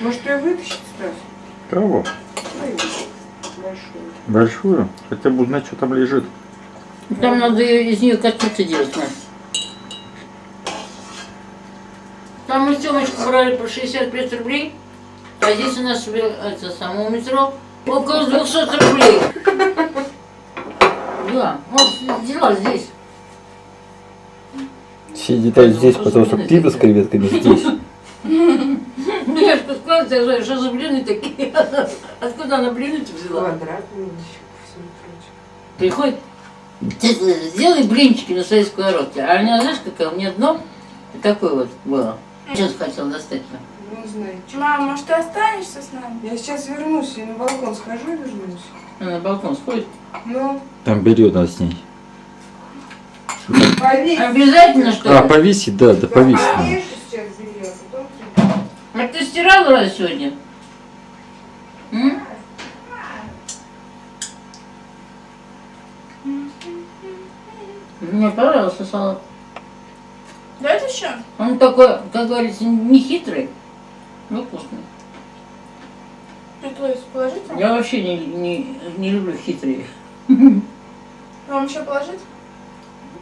Может ее вытащить, Стас? Кого? Большую. Большую? Хотя бы узнать, что там лежит. Там надо из нее котлеты делать, Маш. Там мы Тёмочку брали по 65 рублей, а здесь у нас это самое метро около 200 рублей. Да, вот взяла здесь. Все детали здесь, потому что пиво с креветками здесь. Сказала, что за блины такие? Откуда она блины взяла? Квадратные. Приходит, «Ты сделай блинчики на советскую ротке. А у меня, знаешь, какое? У меня дно такое вот было. Сейчас хотел достать. Ну, знаете. Мам, может ты останешься с нами? Я сейчас вернусь, я на балкон схожу и вернусь. Она на балкон сходит. Ну, Там белье надо снять. повесь. Обязательно, что А, ли? повесить, да, да, повесить. Повешу сейчас А ты стирала раз сегодня? М? Мне понравился салат. Дайте еще? Он такой, как говорится, не хитрый, но вкусный. Приплыть положите? Я вообще не, не, не люблю хитрые. Вам еще положить?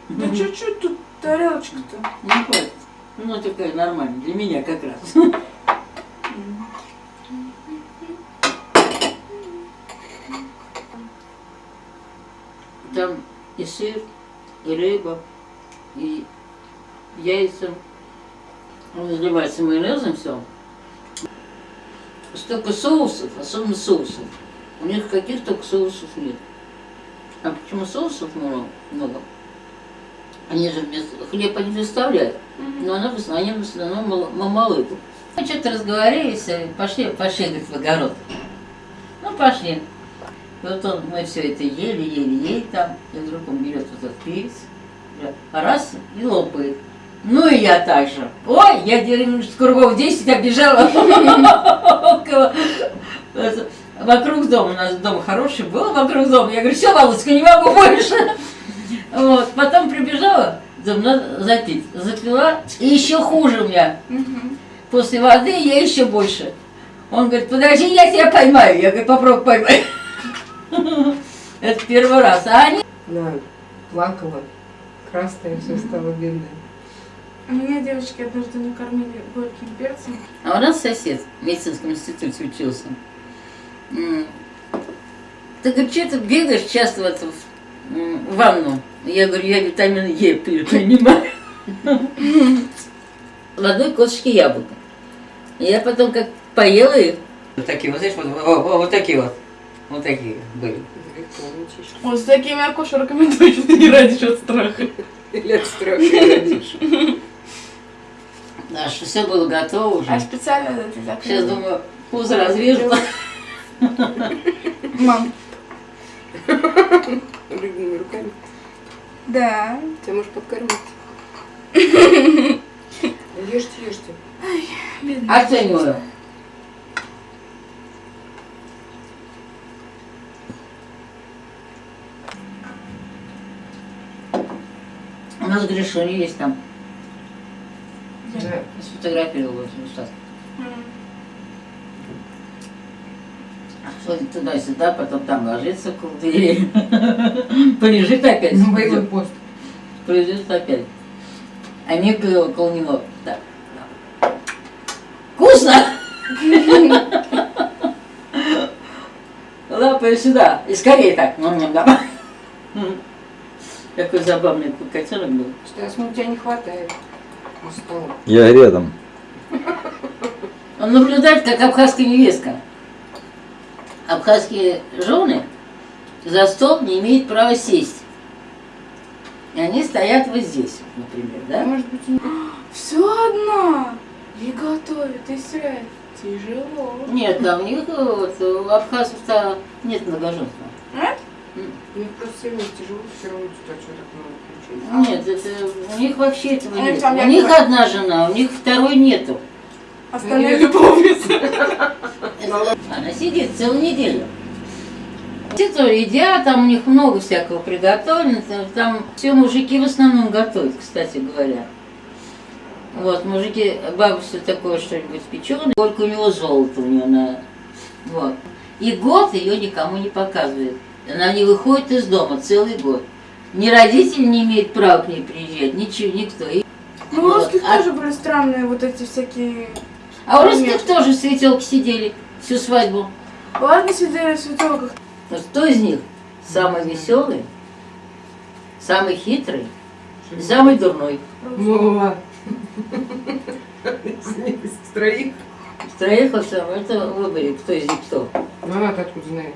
Да чуть-чуть тут тарелочка-то. Не хватит. Ну, такая нормальная, для меня как раз. Там и сыр, и рыба, и яйца. Он разливается майонезом все. Столько соусов, особенно соусов. У них каких только соусов нет. А почему соусов много? много? Они же без хлеба не доставляют. Но она в основном, они в основном мал- мамалыгу. Мы что-то разговорились, и пошли, пошли, говорит, в огород. Ну, пошли. И вот он, мы все это ели, ели, ели там, и вдруг он берет вот этот перец, раз, и лопает. Ну и я так же. Ой, я кругов 10 оббежала вокруг дома. У нас дом хороший был вокруг дома. Я говорю, все, Володька, не могу больше. Вот, потом прибежала, думаю, надо запить. Запила, и еще хуже у меня. После воды я еще больше. Он говорит, подожди, я тебя поймаю. Я говорю, попробуй поймай. Это первый раз. А они Она плакала, красная все стало бедная. Меня девочки однажды накормили горьким перцем. А у нас сосед в медицинском институте учился. Ты говорит, что ты бегаешь часто в, эту, ванну? Я говорю, я витамин Е принимаю. В одной косточке яблока. И я потом как поела их. Вот такие вот, знаешь, вот, вот такие вот. Вот такие были. Вот с такими акушерками точно не родишь от страха. Или от страха родишь. Да, что все было готово А уже. специально это закрыли. Сейчас думаю, пузо разрежу. Мам. Любыми руками. Да. Тебя можешь подкормить. Ешьте, ешьте. Бедная. Оцениваю. Гришуня есть там. Да. Сфотографировал вот сейчас. Ходит туда-сюда, потом там ложится около двери. Полежит опять. На боевой пост. Придет опять. А Мика около него. Так. Вкусно! Лапай сюда. И скорее так. Какой забавный котенок был. Стас, ну тебя не хватает. Я рядом. Он наблюдает, как абхазская невестка. Абхазские жены за стол не имеют права сесть. И они стоят вот здесь, например, да? Может быть, и- все одна. И готовит, и стирает. Тяжело. Нет, да, у них э, вот, у абхазов-то нет многоженства. Нет? Мне просто все равно что так много включить. Нет, это, у них вообще этого нет. У них одна жена, у них второй нету. Остальные любовницы. Она сидит целую неделю. Все то едят, там у них много всякого приготовлено, там, там все мужики в основном готовят, кстати говоря. Вот, мужики, все такое что-нибудь печеное, только у него золото у нее на... Вот. И год ее никому не показывает. Она не выходит из дома целый год. Ни родители не имеют права к ней приезжать, ничего, никто. И- Ну, у Вот. русских А- тоже были странные вот эти всякие... А у русских тоже светелки сидели всю свадьбу. Ладно, сидели в светелках. Вот кто из них самый веселый, самый хитрый и самый дурной? Вова. Из троих. Из троих это выбери, кто из них кто. Ну она откуда знает?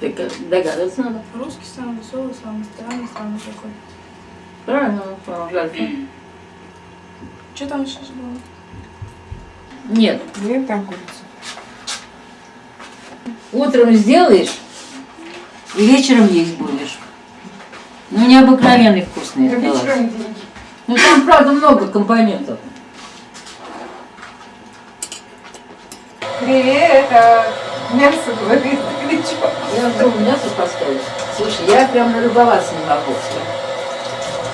Так догадываться надо. Русский самый веселый, самый странный, самый такой. Правильно, жаль. Что там еще было? Нет, Нет, там курица. утром сделаешь и вечером есть будешь. Ну, необыкновенный вкусный Это салат. вечером деньги. Ну, там, правда, много компонентов. Привет, а мясо говорит, что? Я думаю, мясо поставить. Слушай, я прям налюбоваться не могу.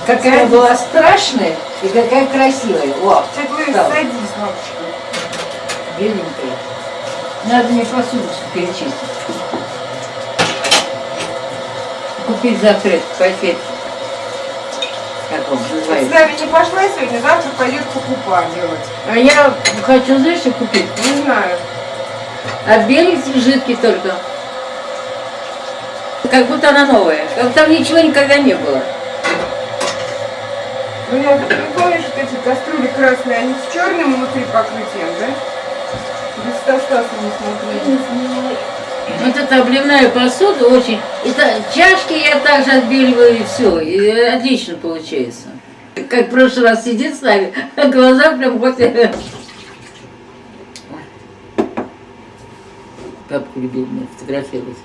Какая была страшная и какая красивая. О, Ты Да. садись, мамочка. беленькая. Надо мне посуду перечистить. Купить завтра этот пакет. Как он С называется? нами не пошла сегодня, завтра пойдет покупа делать. А я хочу, знаешь, что купить? Не знаю. От беленьких жидкий только. Как будто она новая. Как там ничего никогда не было. Ну я ты помнишь, вот эти кастрюли красные, они с черным внутри покрытием, да? Без Стаса не смотрели. Вот эта обливная посуда очень... Это чашки я также отбеливаю и все. И отлично получается. Как в прошлый раз сидит с нами, а глаза прям вот... Папку любил меня фотографировать.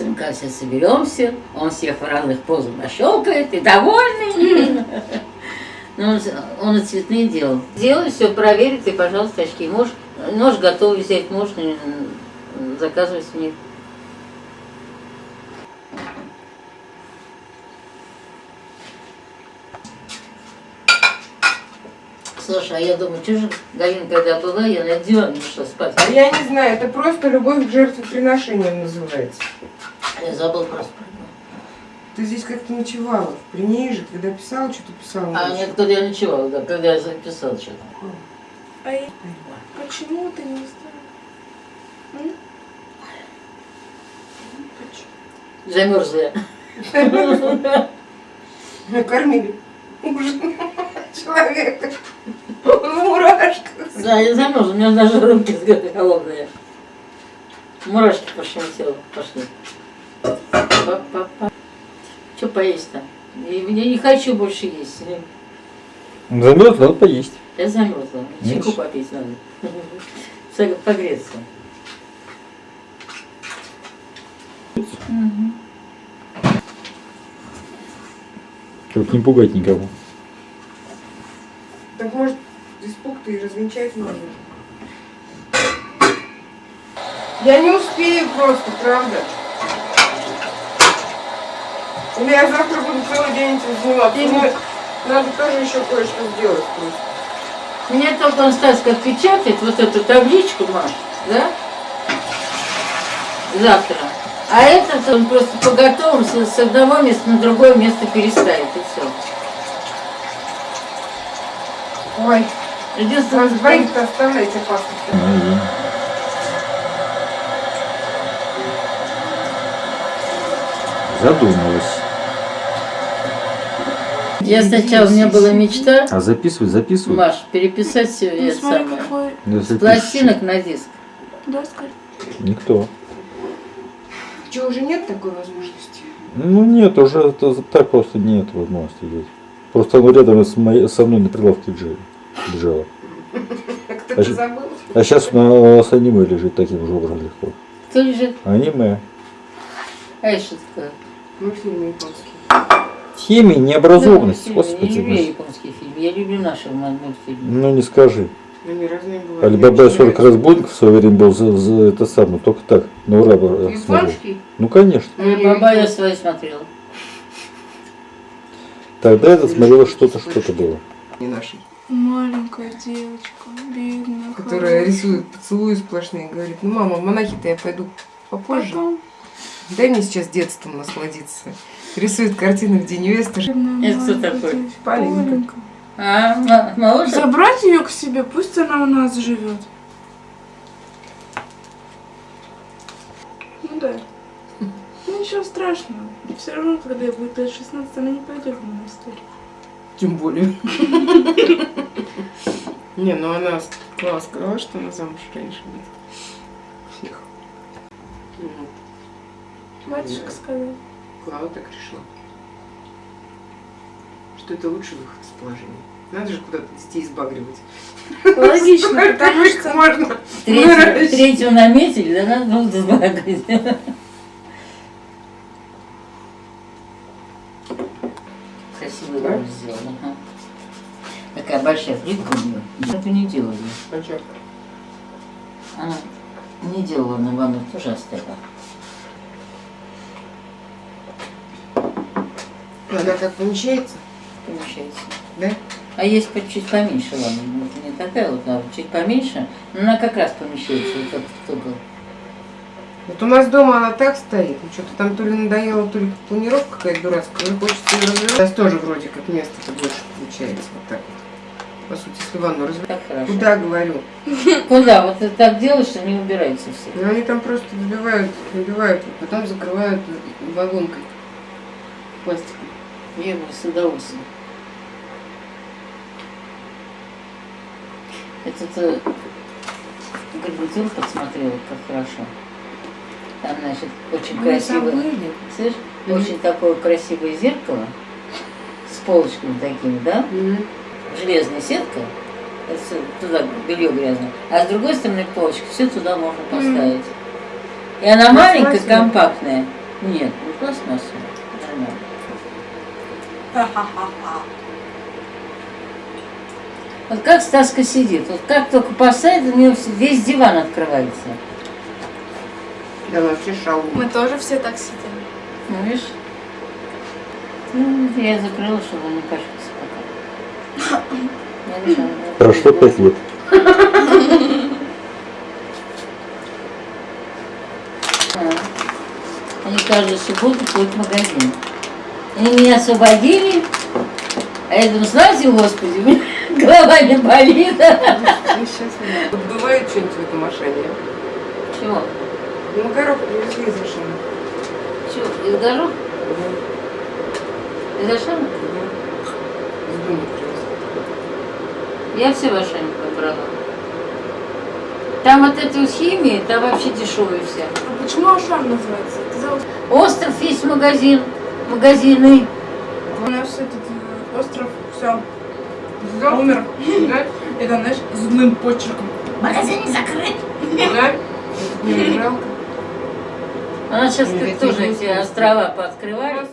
Сынка все соберемся, он всех в разных позах нащелкает и довольный. Ну, он, он и цветные делал. Делай, все проверит, и, пожалуйста, очки. Можешь, нож готовый взять, можно заказывать у них. Слушай, а я думаю, что же Галина, когда была, я на диване шла спать. А я не знаю, это просто любовь к жертвоприношениям называется. Я забыл просто про него. Ты здесь как-то ночевала, при ней же, когда писала, что-то писала. А нет, когда я ночевала, да, когда я записала что-то. А я- почему ты не? М? Почему? Замерзла я. Накормили ужин человека в мурашках. Да, я замерзла, у меня даже руки холодные. Мурашки по телу пошли. Что поесть-то? Я не хочу больше есть. Замерз, надо поесть. Я замерзла. Чайку Видишь? попить надо. Погреться. Мгм. Чтоб не пугать никого. Так может испуг-то и развенчать можно. Я не успею просто, правда. Или я завтра буду целый день этим заниматься. Мне надо тоже еще кое-что сделать просто. Мне только он Стаська отпечатает вот эту табличку, Маш, да? Завтра. А этот он просто по готовым с, одного места на другое место переставит, и все. Ой, Единственное, вас двоих-то оставляйте паспорт. И Задумалась. Я сначала, у меня была мечта, А записывать, записывать. Маш, переписать все Ну, это смотри, самое. какой... Да, С записывать. пластинок на диск. Да, скажи. Никто. Что, уже нет такой возможности? Ну нет, уже это так просто нет возможности делать. Просто оно рядом с моей, со мной на прилавке лежало. Кто-то щ- забыл? А сейчас у нас аниме лежит таким же образом легко. Кто лежит? Аниме. А это что такое? Мультфильм японский. Теме необразованность, Я не люблю господи. японские фильмы, я люблю наши мультфильмы. Ну не скажи. Алибаба Мне 40 очень разбойников в свое время был за, за это самое, только так, на ура э, смотрел. Ну конечно. Баба я свою смотрела. Тогда это смотрело что-то, что-то было. Не наши. Маленькая девочка, бедная. Которая хорошая. рисует поцелуи сплошные. Говорит, ну мама, в монахи-то я пойду попозже. Потом Дай мне сейчас детством насладиться. Рисует картины, где невеста Это кто такой? Полинка. А, моложе? Забрать ее к себе, пусть она у нас живет. Ну да. Ну ничего страшного. Все равно, когда ей будет лет 16, она не пойдет в монастырь. Тем более. Не, ну она сказала, сказала, что она замуж раньше будет. Всех. Мгм. Батюшка сказал. Клава так решила. Что это лучший выход из положения. Надо же куда-то детей избагривать. Логично, потому что... можно Третью, третью наметили, да надо было сбагрить. Красивый Да? сделала. ага. Такая большая плитка у нее. Это не делали. А? Она не делала на ванну, тоже оставила. Она так помещается, Помещается. да? А есть чуть поменьше, ладно, ну, не такая вот, а чуть поменьше, но она как раз помещается, вот этот кто был. Вот у нас дома она так стоит. Ну, что-то там то ли надоело, то ли планировка какая-то дурацкая. Ну, хочется ее развивать. Сейчас тоже вроде как место-то больше получается. Вот так вот. По сути, если ванну хорошо. Куда, говорю? Куда? Вот ты так делаешь, что не убирается все. Ну, они там просто выбивают, выбивают, потом закрывают вагонкой. Пластиком. Я бы с удовольствием. Это ты гарнитур подсмотрела, как хорошо. Там, значит, очень Мы красивое, слышишь, Мгм. очень такое красивое зеркало с полочками такими, да? Мгм. Железная сетка, это туда белье грязное, а с другой стороны полочка, все туда можно поставить. И она маленькая, компактная. Нет, не пластмассовая. Вот как Стаска сидит, вот как только посадит, у нее весь диван открывается. Да вообще шалун. Мы тоже все так сидим. Ну, видишь? Ну, я закрыла, чтобы он не пачкался пока. Прошло пять лет. Они каждую субботу ходят в магазин. Они меня освободили, а я думаю, славьте Господи, у меня голова не болит. Ну, бывает что-нибудь в этом Ашане? Чего? Ну, коробку привезли из Ашана. Чего? Из горох? Из Ашана? Из дома привезли. Я все в Ашане пробрала. Там вот эта вот химия, там вообще дешевые все. А почему Ашан называется? Остров есть магазин, магазины. У нас этот э, остров, все, умер. Да? Это, знаешь, злым почерком. Магазин закрыт. Да? Не жалко. Она сейчас тоже эти острова пооткрывали.